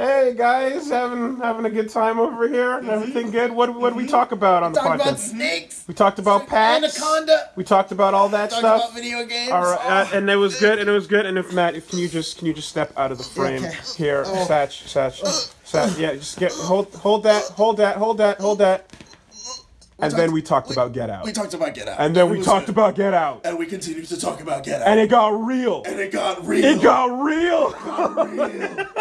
Hey guys, having having a good time over here. Everything good? What what did we talk about on the Talk podcast? about snakes. we talked about packs. Anaconda. We talked about all that stuff. video games. All right, uh, oh. and it was good, and it was good. And if Matt, if can you just can you just step out of the frame Okay. here, Oh. Satch, Satch, Satch. Yeah, just get hold hold that, hold that, hold that, hold that. And then we talked we- about Get Out. We talked about Get Out. And then we talked good. about Get Out. And we continued to talk about Get Out. And it got real. And it got real. It got real. real.